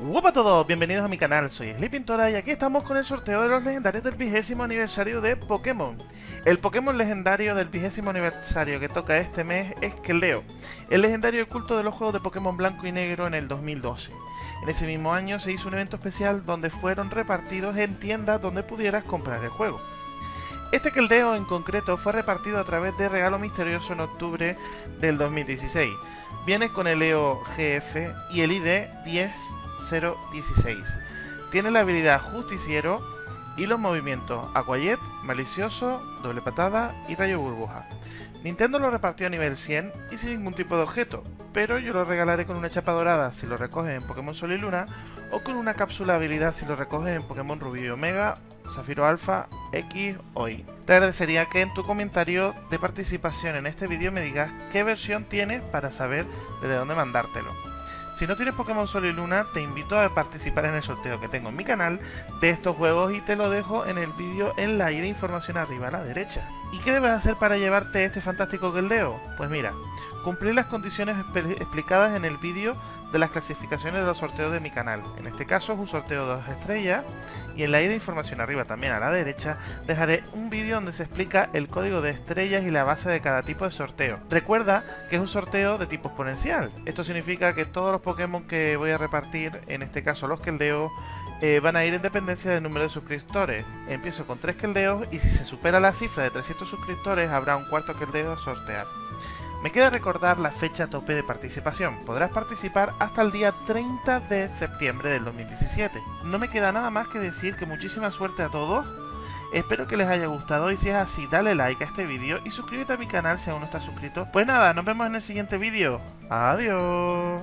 Hola a todos, bienvenidos a mi canal, soy Sleepintora y aquí estamos con el sorteo de los legendarios del vigésimo aniversario de Pokémon. El Pokémon legendario del vigésimo aniversario que toca este mes es Keldeo, el legendario oculto de los juegos de Pokémon blanco y negro en el 2012. En ese mismo año se hizo un evento especial donde fueron repartidos en tiendas donde pudieras comprar el juego. Este Keldeo en concreto fue repartido a través de Regalo Misterioso en octubre del 2016. Viene con el EO GF y el ID 10 016. Tiene la habilidad Justiciero y los movimientos Aquayet, Malicioso, Doble Patada y Rayo Burbuja. Nintendo lo repartió a nivel 100 y sin ningún tipo de objeto, pero yo lo regalaré con una chapa dorada si lo recoges en Pokémon Sol y Luna o con una cápsula habilidad si lo recoges en Pokémon Rubí y Omega, Zafiro Alpha, X o Y. Te agradecería que en tu comentario de participación en este vídeo me digas qué versión tienes para saber desde dónde mandártelo. Si no tienes Pokémon Sol y Luna, te invito a participar en el sorteo que tengo en mi canal de estos juegos y te lo dejo en el vídeo en la ida información arriba a la derecha. ¿Y qué debes hacer para llevarte este fantástico Keldeo? Pues mira, cumplir las condiciones explicadas en el vídeo de las clasificaciones de los sorteos de mi canal. En este caso es un sorteo de dos estrellas y en la ida información arriba también a la derecha dejaré un vídeo donde se explica el código de estrellas y la base de cada tipo de sorteo. Recuerda que es un sorteo de tipo exponencial. Esto significa que todos los Pokémon que voy a repartir, en este caso los Keldeo, eh, van a ir en dependencia del número de suscriptores. Empiezo con 3 Keldeos y si se supera la cifra de 300 suscriptores habrá un cuarto Keldeo a sortear. Me queda recordar la fecha tope de participación. Podrás participar hasta el día 30 de septiembre del 2017. No me queda nada más que decir que muchísima suerte a todos. Espero que les haya gustado y si es así, dale like a este vídeo y suscríbete a mi canal si aún no estás suscrito. Pues nada, nos vemos en el siguiente vídeo. Adiós.